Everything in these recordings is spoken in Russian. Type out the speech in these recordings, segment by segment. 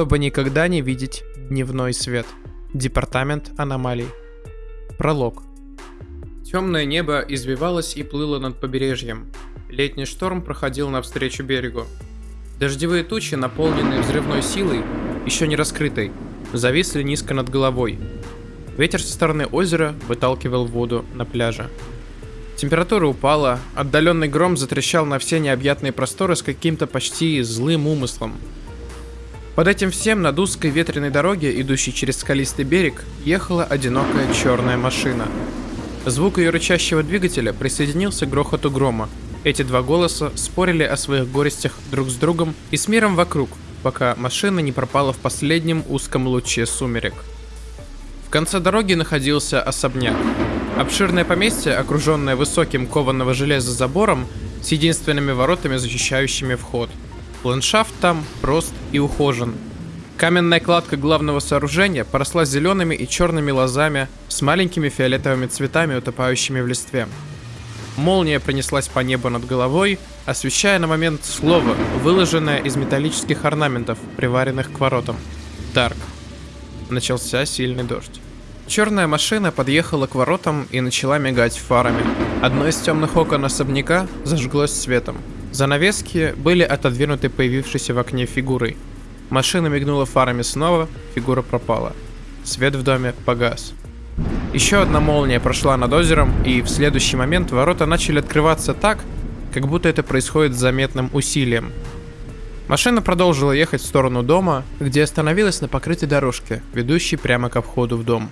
чтобы никогда не видеть дневной свет. Департамент аномалий. Пролог. Темное небо извивалось и плыло над побережьем. Летний шторм проходил навстречу берегу. Дождевые тучи, наполненные взрывной силой, еще не раскрытой, зависли низко над головой. Ветер со стороны озера выталкивал воду на пляже. Температура упала, отдаленный гром затрещал на все необъятные просторы с каким-то почти злым умыслом. Под этим всем над узкой ветреной дороге, идущей через скалистый берег, ехала одинокая черная машина. Звук ее рычащего двигателя присоединился к грохоту грома. Эти два голоса спорили о своих горестях друг с другом и с миром вокруг, пока машина не пропала в последнем узком луче сумерек. В конце дороги находился особняк. Обширное поместье, окруженное высоким кованого железа забором с единственными воротами, защищающими вход. Ландшафт там прост и ухожен. Каменная кладка главного сооружения поросла зелеными и черными лозами с маленькими фиолетовыми цветами, утопающими в листве. Молния пронеслась по небу над головой, освещая на момент слово, выложенное из металлических орнаментов, приваренных к воротам. Дарк. Начался сильный дождь. Черная машина подъехала к воротам и начала мигать фарами. Одно из темных окон особняка зажглось светом. Занавески были отодвинуты появившейся в окне фигурой. Машина мигнула фарами снова, фигура пропала. Свет в доме погас. Еще одна молния прошла над озером, и в следующий момент ворота начали открываться так, как будто это происходит с заметным усилием. Машина продолжила ехать в сторону дома, где остановилась на покрытой дорожке, ведущей прямо к входу в дом.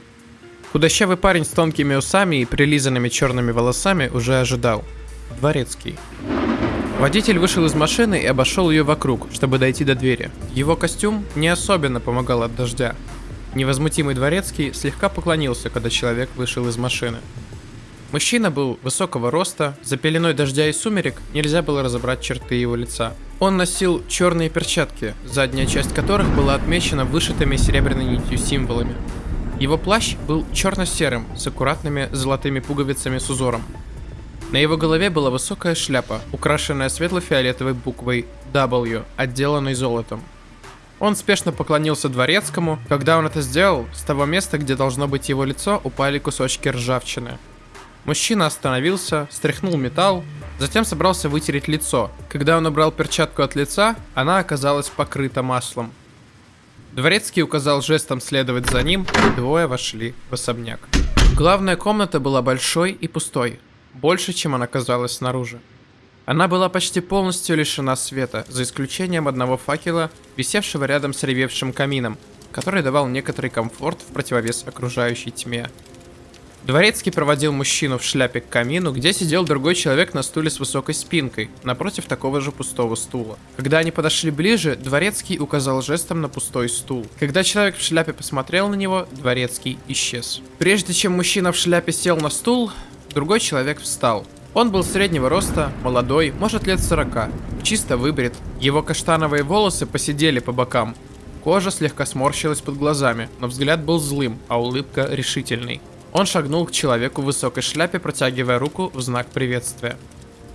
Худощавый парень с тонкими усами и прилизанными черными волосами уже ожидал. Дворецкий. Водитель вышел из машины и обошел ее вокруг, чтобы дойти до двери. Его костюм не особенно помогал от дождя. Невозмутимый дворецкий слегка поклонился, когда человек вышел из машины. Мужчина был высокого роста, за пеленой дождя и сумерек нельзя было разобрать черты его лица. Он носил черные перчатки, задняя часть которых была отмечена вышитыми серебряной нитью символами. Его плащ был черно-серым, с аккуратными золотыми пуговицами с узором. На его голове была высокая шляпа, украшенная светло-фиолетовой буквой W, отделанной золотом. Он спешно поклонился дворецкому. Когда он это сделал, с того места, где должно быть его лицо, упали кусочки ржавчины. Мужчина остановился, стряхнул металл, затем собрался вытереть лицо. Когда он убрал перчатку от лица, она оказалась покрыта маслом. Дворецкий указал жестом следовать за ним, и двое вошли в особняк. Главная комната была большой и пустой, больше, чем она казалась снаружи. Она была почти полностью лишена света, за исключением одного факела, висевшего рядом с ревевшим камином, который давал некоторый комфорт в противовес окружающей тьме. Дворецкий проводил мужчину в шляпе к камину, где сидел другой человек на стуле с высокой спинкой, напротив такого же пустого стула. Когда они подошли ближе, Дворецкий указал жестом на пустой стул. Когда человек в шляпе посмотрел на него, Дворецкий исчез. Прежде чем мужчина в шляпе сел на стул, другой человек встал. Он был среднего роста, молодой, может лет 40, чисто выбрит. Его каштановые волосы посидели по бокам. Кожа слегка сморщилась под глазами, но взгляд был злым, а улыбка решительной. Он шагнул к человеку в высокой шляпе, протягивая руку в знак приветствия.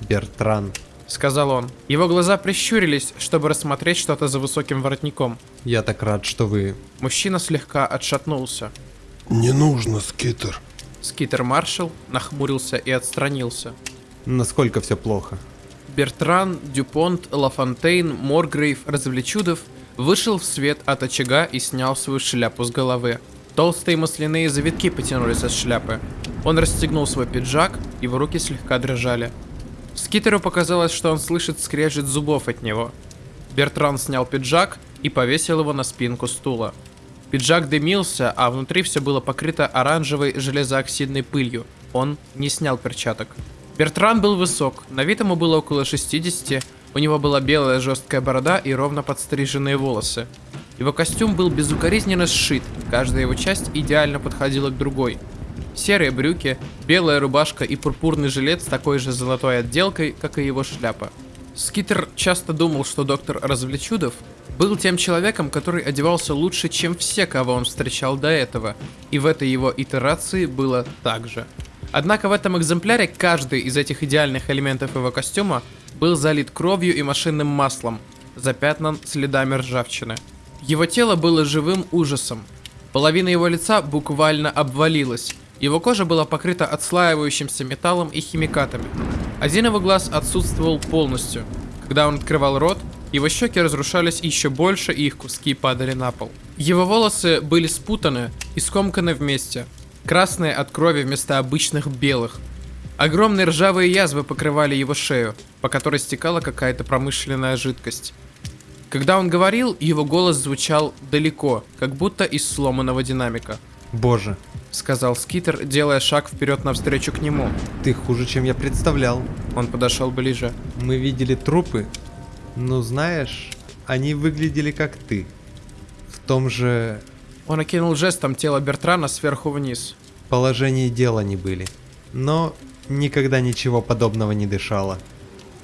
Бертран. Сказал он. Его глаза прищурились, чтобы рассмотреть что-то за высоким воротником. Я так рад, что вы... Мужчина слегка отшатнулся. Не нужно, Скитер. Скитер Маршал нахмурился и отстранился. Насколько все плохо? Бертран, Дюпонт, Лафонтейн, Моргрейв, Развлечудов вышел в свет от очага и снял свою шляпу с головы. Толстые масляные завитки потянулись от шляпы. Он расстегнул свой пиджак, его руки слегка дрожали. Скитеру показалось, что он слышит скрежет зубов от него. Бертран снял пиджак и повесил его на спинку стула. Пиджак дымился, а внутри все было покрыто оранжевой железооксидной пылью. Он не снял перчаток. Бертран был высок, на вид ему было около 60, у него была белая жесткая борода и ровно подстриженные волосы. Его костюм был безукоризненно сшит, каждая его часть идеально подходила к другой. Серые брюки, белая рубашка и пурпурный жилет с такой же золотой отделкой, как и его шляпа. Скитер часто думал, что доктор Развлечудов был тем человеком, который одевался лучше, чем все, кого он встречал до этого, и в этой его итерации было так же. Однако в этом экземпляре каждый из этих идеальных элементов его костюма был залит кровью и машинным маслом, запятнан следами ржавчины. Его тело было живым ужасом. Половина его лица буквально обвалилась. Его кожа была покрыта отслаивающимся металлом и химикатами. Один его глаз отсутствовал полностью. Когда он открывал рот, его щеки разрушались еще больше, и их куски падали на пол. Его волосы были спутаны и скомканы вместе, красные от крови вместо обычных белых. Огромные ржавые язвы покрывали его шею, по которой стекала какая-то промышленная жидкость. Когда он говорил, его голос звучал далеко, как будто из сломанного динамика. Боже, Сказал Скитер, делая шаг вперед навстречу к нему. ты хуже, чем я представлял. Он подошел ближе. Мы видели трупы, но знаешь, они выглядели как ты. В том же Он окинул жестом тело Бертрана сверху вниз. положении дела не были. Но никогда ничего подобного не дышало.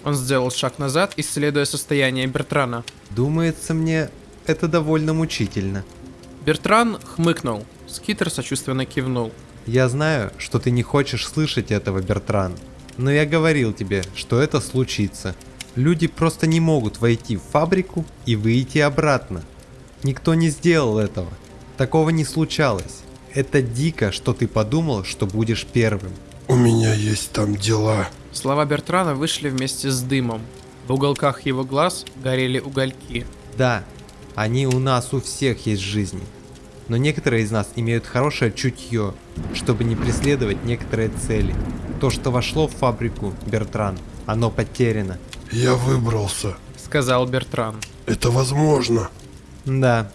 Он сделал шаг назад, исследуя состояние Бертрана. Думается мне, это довольно мучительно. Бертран хмыкнул. Скитер сочувственно кивнул. Я знаю, что ты не хочешь слышать этого, Бертран. Но я говорил тебе, что это случится. Люди просто не могут войти в фабрику и выйти обратно. Никто не сделал этого. Такого не случалось. Это дико, что ты подумал, что будешь первым. У меня есть там дела. Слова Бертрана вышли вместе с дымом. В уголках его глаз горели угольки. Да, они у нас у всех есть жизни. Но некоторые из нас имеют хорошее чутье, чтобы не преследовать некоторые цели. То, что вошло в фабрику, Бертран, оно потеряно. Я выбрался. Сказал Бертран. Это возможно. Да,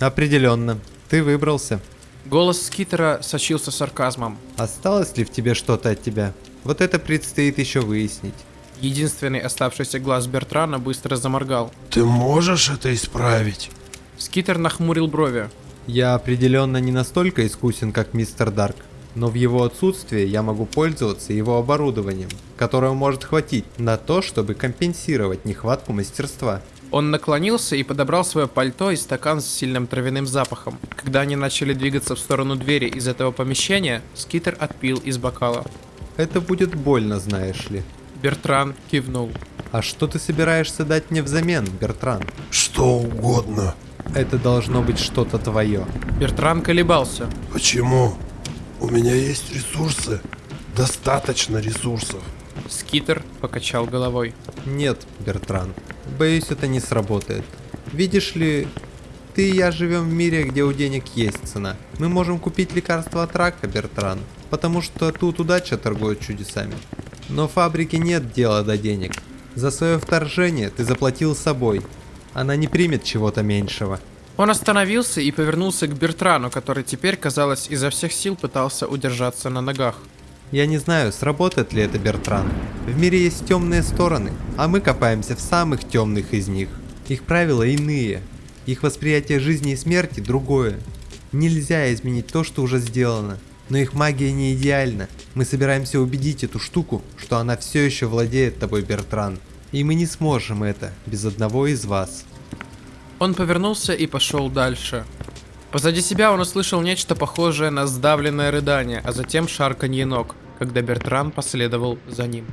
определенно. Ты выбрался. Голос Скитера сочился сарказмом. Осталось ли в тебе что-то от тебя? Вот это предстоит еще выяснить. Единственный оставшийся глаз Бертрана быстро заморгал. Ты можешь это исправить? Скитер нахмурил брови. Я определенно не настолько искусен, как мистер Дарк. Но в его отсутствие я могу пользоваться его оборудованием, которого может хватить на то, чтобы компенсировать нехватку мастерства. Он наклонился и подобрал свое пальто и стакан с сильным травяным запахом. Когда они начали двигаться в сторону двери из этого помещения, Скитер отпил из бокала. Это будет больно, знаешь ли. Бертран кивнул. А что ты собираешься дать мне взамен, Бертран? Что угодно. Это должно быть что-то твое. Бертран колебался. Почему? У меня есть ресурсы. Достаточно ресурсов. Скитер покачал головой. Нет, Бертран. Боюсь, это не сработает. Видишь ли, ты и я живем в мире, где у денег есть цена. Мы можем купить лекарство от рака, Бертран, потому что тут удача торгует чудесами. Но фабрике нет дела до денег. За свое вторжение ты заплатил собой. Она не примет чего-то меньшего. Он остановился и повернулся к Бертрану, который теперь, казалось, изо всех сил пытался удержаться на ногах. Я не знаю, сработает ли это, Бертран. В мире есть темные стороны, а мы копаемся в самых темных из них. Их правила иные. Их восприятие жизни и смерти другое. Нельзя изменить то, что уже сделано. Но их магия не идеальна. Мы собираемся убедить эту штуку, что она все еще владеет тобой, Бертран. И мы не сможем это без одного из вас. Он повернулся и пошел дальше. Позади себя он услышал нечто похожее на сдавленное рыдание, а затем шарканье ног, когда Бертран последовал за ним.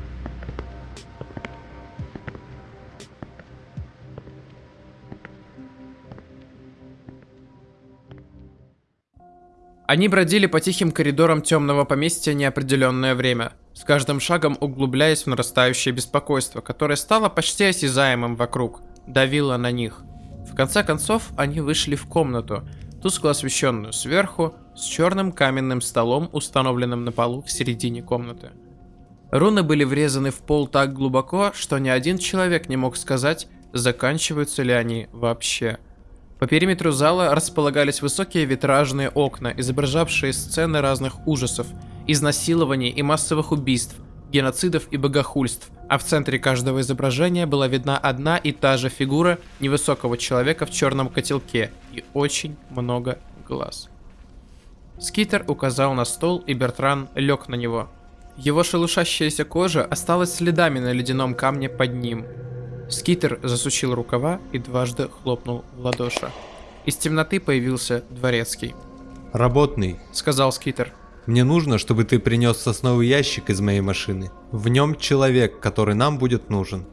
Они бродили по тихим коридорам темного поместья неопределенное время, с каждым шагом углубляясь в нарастающее беспокойство, которое стало почти осязаемым вокруг, давило на них. В конце концов, они вышли в комнату, тускло освещенную сверху, с черным каменным столом, установленным на полу в середине комнаты. Руны были врезаны в пол так глубоко, что ни один человек не мог сказать, заканчиваются ли они вообще. По периметру зала располагались высокие витражные окна, изображавшие сцены разных ужасов, изнасилований и массовых убийств, геноцидов и богохульств, а в центре каждого изображения была видна одна и та же фигура невысокого человека в черном котелке и очень много глаз. Скитер указал на стол, и Бертран лег на него. Его шелушащаяся кожа осталась следами на ледяном камне под ним. Скитер засучил рукава и дважды хлопнул в ладоши. Из темноты появился дворецкий. Работный, Сказал Скитер. Мне нужно, чтобы ты принес сосновый ящик из моей машины. В нем человек, который нам будет нужен.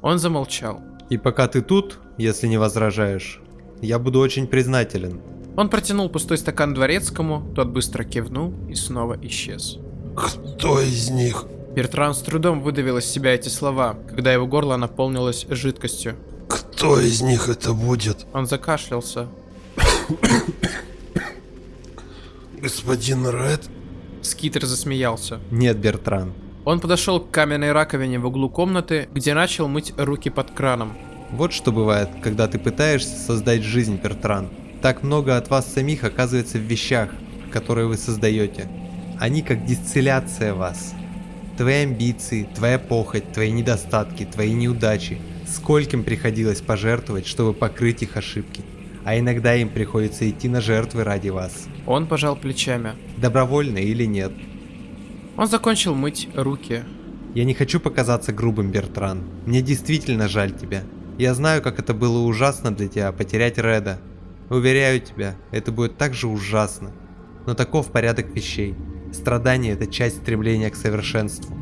Он замолчал. И пока ты тут, если не возражаешь, Я буду очень признателен. Он протянул пустой стакан дворецкому, тот быстро кивнул и снова исчез. Кто из них? Бертран с трудом выдавил из себя эти слова, когда его горло наполнилось жидкостью. Кто из них это будет? Он закашлялся. Господин Ред? Скитер засмеялся. Нет, Бертран. Он подошел к каменной раковине в углу комнаты, где начал мыть руки под краном. Вот что бывает, когда ты пытаешься создать жизнь, Бертран. Так много от вас самих оказывается в вещах, которые вы создаете. Они как дистилляция вас. Твои амбиции, твоя похоть, твои недостатки, твои неудачи. Скольким приходилось пожертвовать, чтобы покрыть их ошибки. А иногда им приходится идти на жертвы ради вас. Он пожал плечами. Добровольно или нет. Он закончил мыть руки. Я не хочу показаться грубым, Бертран. Мне действительно жаль тебя. Я знаю, как это было ужасно для тебя потерять Реда. Уверяю тебя, это будет так же ужасно. Но таков порядок вещей. Страдание – это часть стремления к совершенству.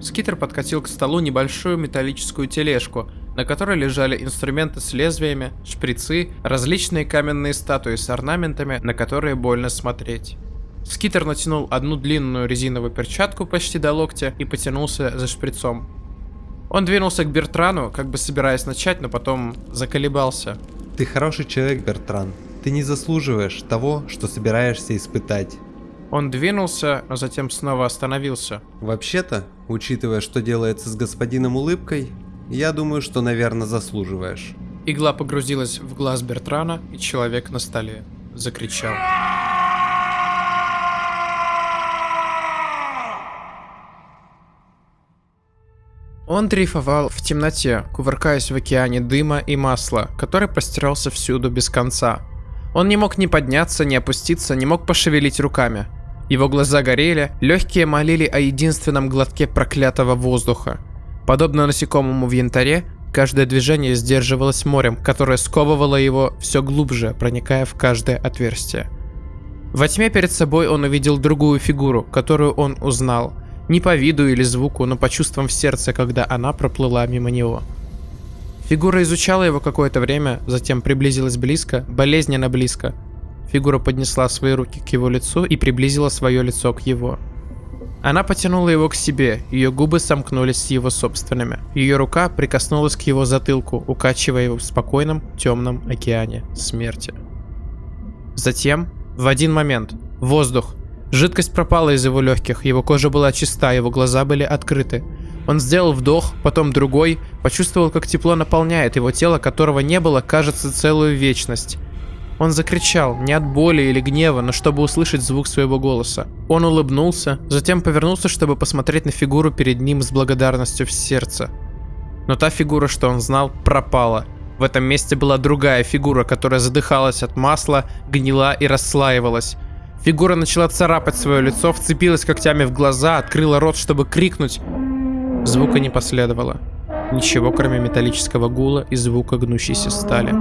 Скитер подкатил к столу небольшую металлическую тележку, на которой лежали инструменты с лезвиями, шприцы, различные каменные статуи с орнаментами, на которые больно смотреть. Скитер натянул одну длинную резиновую перчатку почти до локтя и потянулся за шприцом. Он двинулся к Бертрану, как бы собираясь начать, но потом заколебался. Ты хороший человек, Бертран. Ты не заслуживаешь того, что собираешься испытать. Он двинулся, но затем снова остановился. Вообще-то, учитывая, что делается с господином улыбкой, я думаю, что, наверное, заслуживаешь. Игла погрузилась в глаз Бертрана, и человек на столе закричал. Он дрейфовал в темноте, кувыркаясь в океане дыма и масла, который простирался всюду без конца. Он не мог ни подняться, ни опуститься, не мог пошевелить руками. Его глаза горели, легкие молили о единственном глотке проклятого воздуха. Подобно насекомому в янтаре, каждое движение сдерживалось морем, которое сковывало его все глубже, проникая в каждое отверстие. Во тьме перед собой он увидел другую фигуру, которую он узнал. Не по виду или звуку, но по чувствам в сердце, когда она проплыла мимо него. Фигура изучала его какое-то время, затем приблизилась близко, болезненно близко. Фигура поднесла свои руки к его лицу и приблизила свое лицо к его. Она потянула его к себе, ее губы сомкнулись с его собственными. Ее рука прикоснулась к его затылку, укачивая его в спокойном темном океане смерти. Затем, в один момент, воздух. Жидкость пропала из его легких, его кожа была чиста, его глаза были открыты. Он сделал вдох, потом другой, почувствовал, как тепло наполняет его тело, которого не было, кажется, целую вечность. Он закричал, не от боли или гнева, но чтобы услышать звук своего голоса. Он улыбнулся, затем повернулся, чтобы посмотреть на фигуру перед ним с благодарностью в сердце. Но та фигура, что он знал, пропала. В этом месте была другая фигура, которая задыхалась от масла, гнила и расслаивалась. Фигура начала царапать свое лицо, вцепилась когтями в глаза, открыла рот, чтобы крикнуть. Звука не последовало. Ничего, кроме металлического гула и звука гнущейся стали.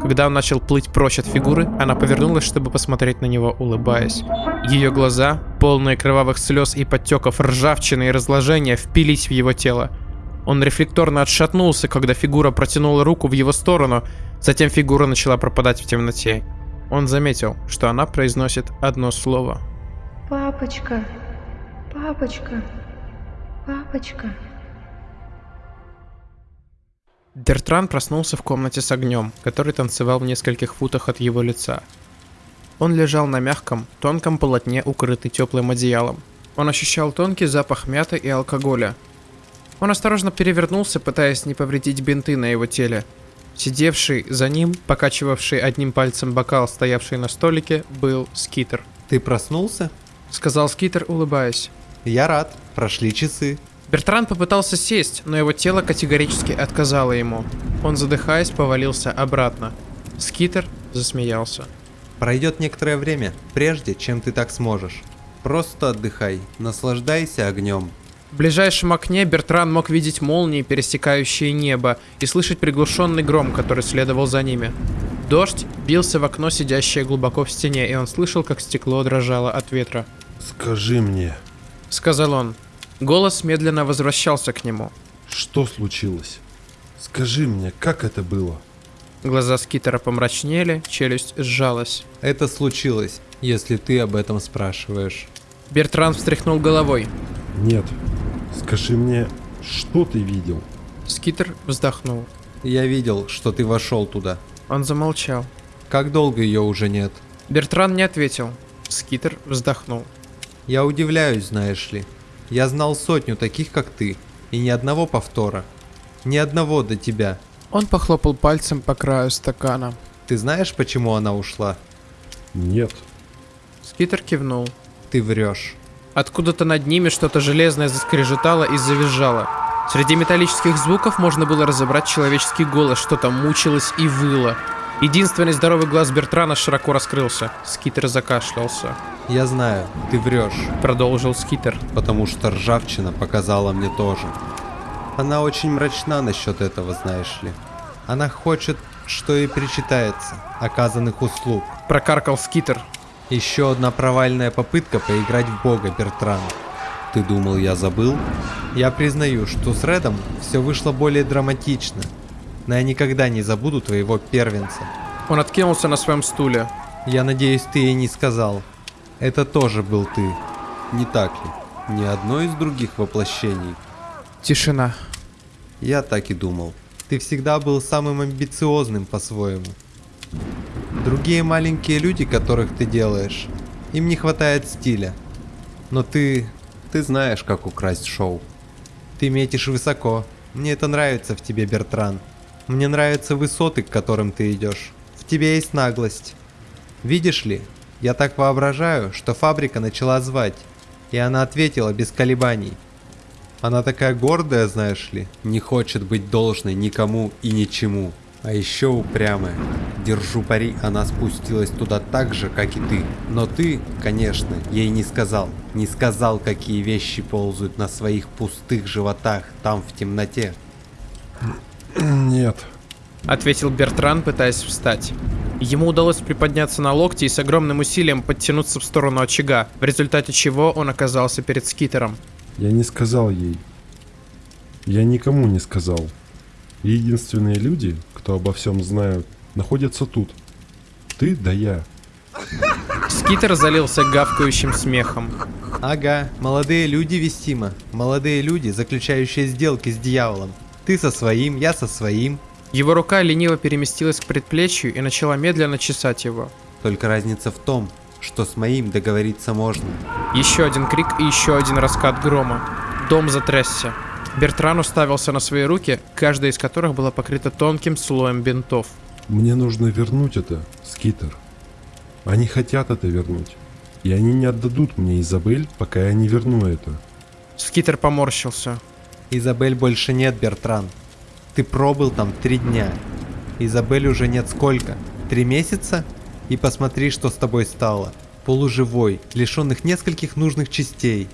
Когда он начал плыть прочь от фигуры, она повернулась, чтобы посмотреть на него, улыбаясь. Ее глаза, полные кровавых слез и подтеков ржавчины и разложения, впились в его тело. Он рефлекторно отшатнулся, когда фигура протянула руку в его сторону, затем фигура начала пропадать в темноте. Он заметил, что она произносит одно слово. Папочка, папочка, папочка. Бертран проснулся в комнате с огнем, который танцевал в нескольких футах от его лица. Он лежал на мягком, тонком полотне, укрытый теплым одеялом. Он ощущал тонкий запах мяты и алкоголя. Он осторожно перевернулся, пытаясь не повредить бинты на его теле. Сидевший за ним, покачивавший одним пальцем бокал, стоявший на столике, был Скитер. Ты проснулся? Сказал Скитер, улыбаясь. Я рад. Прошли часы. Бертран попытался сесть, но его тело категорически отказало ему. Он, задыхаясь, повалился обратно. Скитер засмеялся. Пройдет некоторое время, прежде чем ты так сможешь. Просто отдыхай, наслаждайся огнем. В ближайшем окне Бертран мог видеть молнии, пересекающие небо, и слышать приглушенный гром, который следовал за ними. Дождь бился в окно, сидящее глубоко в стене, и он слышал, как стекло дрожало от ветра. Скажи мне, Сказал он. Голос медленно возвращался к нему. что случилось? Скажи мне, как это было? Глаза Скитера помрачнели, челюсть сжалась. Это случилось, если ты об этом спрашиваешь. Бертран встряхнул головой. Нет. Скажи мне, что ты видел? Скитер вздохнул. Я видел, что ты вошел туда. Он замолчал. Как долго ее уже нет? Бертран не ответил. Скитер вздохнул. Я удивляюсь, знаешь ли. Я знал сотню таких, как ты, и ни одного повтора. Ни одного до тебя. Он похлопал пальцем по краю стакана. Ты знаешь, почему она ушла? Нет. Скитер кивнул. Ты врешь. Откуда-то над ними что-то железное заскрежетало и завизжало. Среди металлических звуков можно было разобрать человеческий голос, что-то мучилось и выло. Единственный здоровый глаз Бертрана широко раскрылся. Скитер закашлялся. Я знаю, ты врешь, Продолжил Скитер. потому что ржавчина показала мне тоже. Она очень мрачна насчет этого, знаешь ли. Она хочет, что и причитается, оказанных услуг. Прокаркал Скитер. Еще одна провальная попытка поиграть в бога, Бертран. Ты думал, я забыл? Я признаю, что с Редом все вышло более драматично. Но я никогда не забуду твоего первенца. Он откинулся на своем стуле. Я надеюсь, ты ей не сказал. Это тоже был ты. Не так ли? Ни одно из других воплощений. Тишина. Я так и думал. Ты всегда был самым амбициозным по-своему. Другие маленькие люди, которых ты делаешь, им не хватает стиля. Но ты... ты знаешь, как украсть шоу. Ты метишь высоко. Мне это нравится в тебе, Бертран. Мне нравятся высоты, к которым ты идешь. В тебе есть наглость. Видишь ли, я так воображаю, что фабрика начала звать, и она ответила без колебаний. Она такая гордая, знаешь ли, не хочет быть должной никому и ничему. А еще упрямая. Держу пари, она спустилась туда так же, как и ты. Но ты, конечно, ей не сказал. Не сказал, какие вещи ползают на своих пустых животах там в темноте. Нет. Ответил Бертран, пытаясь встать. Ему удалось приподняться на локти и с огромным усилием подтянуться в сторону очага, в результате чего он оказался перед Скитером. Я не сказал ей. Я никому не сказал. Единственные люди, кто обо всем знают, находятся тут. Ты да я. Скитер залился гавкающим смехом. Ага, молодые люди Вестима. Молодые люди, заключающие сделки с дьяволом. Ты со своим, я со своим. Его рука лениво переместилась к предплечью и начала медленно чесать его. Только разница в том, что с моим договориться можно. Еще один крик и еще один раскат грома. Дом затрясся. Бертран уставился на свои руки, каждая из которых была покрыта тонким слоем бинтов. Мне нужно вернуть это, Скитер. Они хотят это вернуть. И они не отдадут мне Изабель, пока я не верну это. Скитер поморщился. Изабель больше нет, Бертран. Ты пробыл там три дня. Изабель уже нет сколько? Три месяца? И посмотри, что с тобой стало. Полуживой, лишенных нескольких нужных частей.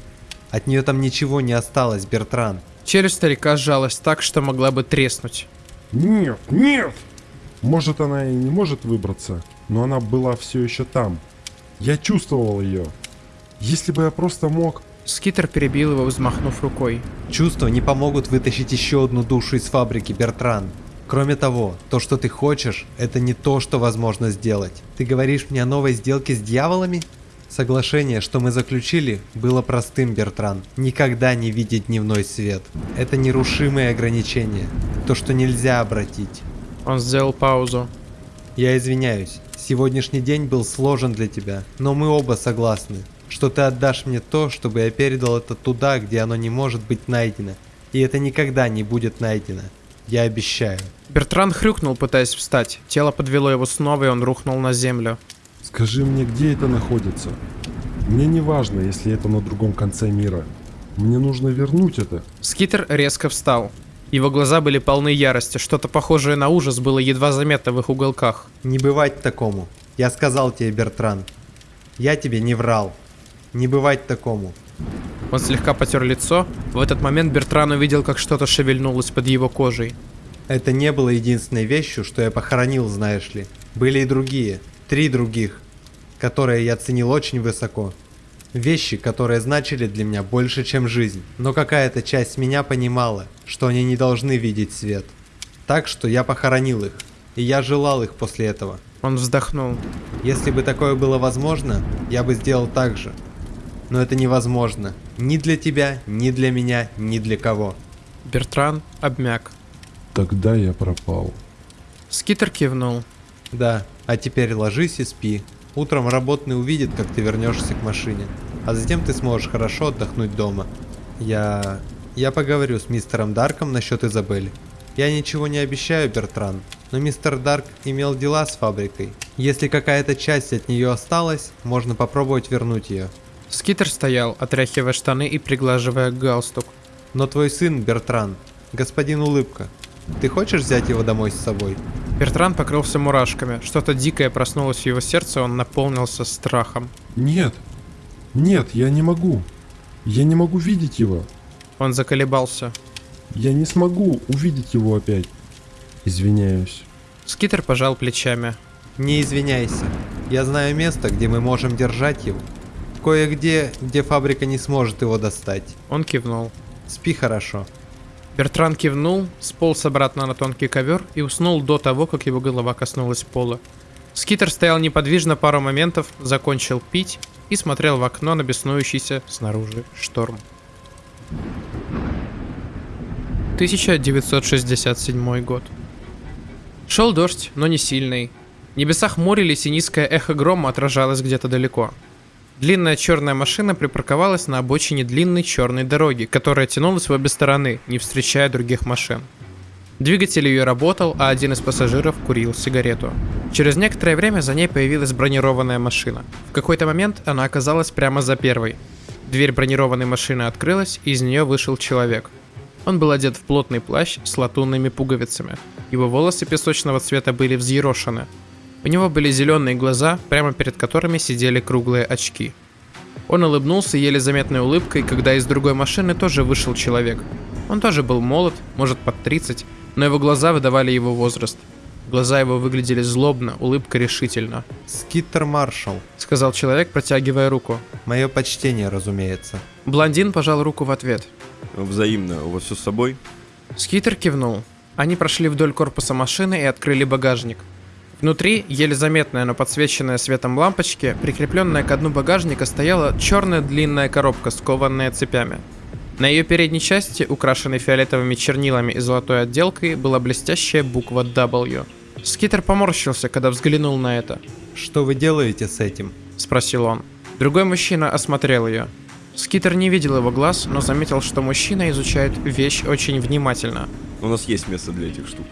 От нее там ничего не осталось, Бертран. Челюсть старика сжалась так, что могла бы треснуть. Нет, нет! Может, она и не может выбраться, но она была все еще там. Я чувствовал ее. Если бы я просто мог... Скитер перебил его, взмахнув рукой. Чувства не помогут вытащить еще одну душу из фабрики, Бертран. Кроме того, то, что ты хочешь, это не то, что возможно сделать. Ты говоришь мне о новой сделке с дьяволами? Соглашение, что мы заключили, было простым, Бертран. Никогда не видеть дневной свет. Это нерушимые ограничения. То, что нельзя обратить. Он сделал паузу. Я извиняюсь. Сегодняшний день был сложен для тебя, но мы оба согласны, что ты отдашь мне то, чтобы я передал это туда, где оно не может быть найдено. И это никогда не будет найдено. Я обещаю. Бертран хрюкнул, пытаясь встать. Тело подвело его снова, и он рухнул на землю. Скажи мне, где это находится? Мне не важно, если это на другом конце мира. Мне нужно вернуть это. Скитер резко встал. Его глаза были полны ярости, что-то похожее на ужас было едва заметно в их уголках. Не бывать такому. Я сказал тебе, Бертран. Я тебе не врал. Не бывать такому. Он слегка потер лицо. В этот момент Бертран увидел, как что-то шевельнулось под его кожей. Это не было единственной вещью, что я похоронил, знаешь ли. Были и другие. Три других. Которые я ценил очень высоко. Вещи, которые значили для меня больше, чем жизнь. Но какая-то часть меня понимала, что они не должны видеть свет. Так что я похоронил их. и я желал их после этого. Он вздохнул. Если бы такое было возможно, я бы сделал так же. Но это невозможно. Ни для тебя, ни для меня, ни для кого. Бертран обмяк. Тогда я пропал. Скитер кивнул. Да, а теперь ложись и спи. Утром работный увидит, как ты вернешься к машине. А затем ты сможешь хорошо отдохнуть дома. Я... Я поговорю с мистером Дарком насчет Изабель. Я ничего не обещаю, Бертран, но мистер Дарк имел дела с фабрикой. Если какая-то часть от нее осталась, можно попробовать вернуть ее. Скитер стоял, отряхивая штаны и приглаживая галстук. Но твой сын, Бертран, господин Улыбка, ты хочешь взять его домой с собой? Бертран покрылся мурашками. Что-то дикое проснулось в его сердце, он наполнился страхом. Нет. Нет, я не могу. Я не могу видеть его. Он заколебался. Я не смогу увидеть его опять. Извиняюсь. Скитер пожал плечами. Не извиняйся. Я знаю место, где мы можем держать его. Кое-где, где фабрика не сможет его достать. Он кивнул. Спи хорошо. Бертран кивнул, сполз обратно на тонкий ковер и уснул до того, как его голова коснулась пола. Скитер стоял неподвижно пару моментов, закончил пить и смотрел в окно на беснующийся снаружи шторм. 1967 год. Шел дождь, но не сильный. Небеса хмурились, и низкое эхо грома отражалось где-то далеко. Длинная черная машина припарковалась на обочине длинной черной дороги, которая тянулась в обе стороны, не встречая других машин. Двигатель ее работал, а один из пассажиров курил сигарету. Через некоторое время за ней появилась бронированная машина. В какой-то момент она оказалась прямо за первой. Дверь бронированной машины открылась, и из нее вышел человек. Он был одет в плотный плащ с латунными пуговицами. Его волосы песочного цвета были взъерошены, у него были зеленые глаза, прямо перед которыми сидели круглые очки. Он улыбнулся еле заметной улыбкой, когда из другой машины тоже вышел человек. Он тоже был молод, может под 30, но его глаза выдавали его возраст. Глаза его выглядели злобно, улыбка решительно. «Скиттер Маршал», — сказал человек, протягивая руку. «Мое почтение, разумеется». Блондин пожал руку в ответ. Взаимно. У вас все с собой? Скитер кивнул. Они прошли вдоль корпуса машины и открыли багажник. Внутри, еле заметная, но подсвеченная светом лампочки, прикрепленная к дну багажника, стояла черная длинная коробка, скованная цепями. На ее передней части, украшенной фиолетовыми чернилами и золотой отделкой, была блестящая буква W. Скитер поморщился, когда взглянул на это. «Что вы делаете с этим?» – спросил он. Другой мужчина осмотрел ее. Скитер не видел его глаз, но заметил, что мужчина изучает вещь очень внимательно. У нас есть место для этих штук.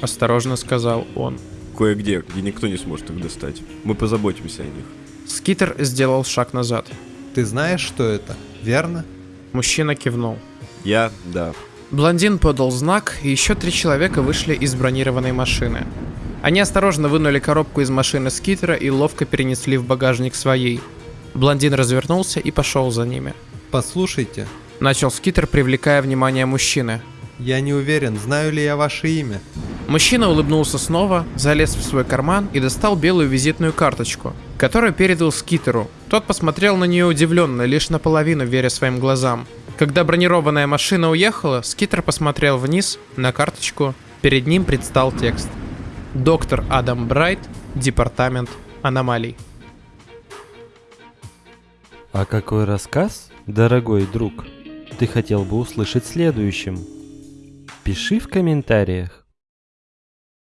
Осторожно сказал он. Кое-где, где никто не сможет их достать. Мы позаботимся о них. Скитер сделал шаг назад. «Ты знаешь, что это, верно?» Мужчина кивнул. Я, да. Блондин подал знак, и еще три человека вышли из бронированной машины. Они осторожно вынули коробку из машины Скитера и ловко перенесли в багажник своей. Блондин развернулся и пошел за ними. «Послушайте, Начал Скитер, привлекая внимание мужчины. Я не уверен, знаю ли я ваше имя. Мужчина улыбнулся снова, залез в свой карман и достал белую визитную карточку, которую передал Скитеру. Тот посмотрел на нее удивленно, лишь наполовину веря своим глазам. Когда бронированная машина уехала, Скитер посмотрел вниз на карточку. Перед ним предстал текст. Доктор Адам Брайт, Департамент аномалий. А какой рассказ, дорогой друг, ты хотел бы услышать следующим? Пиши в комментариях.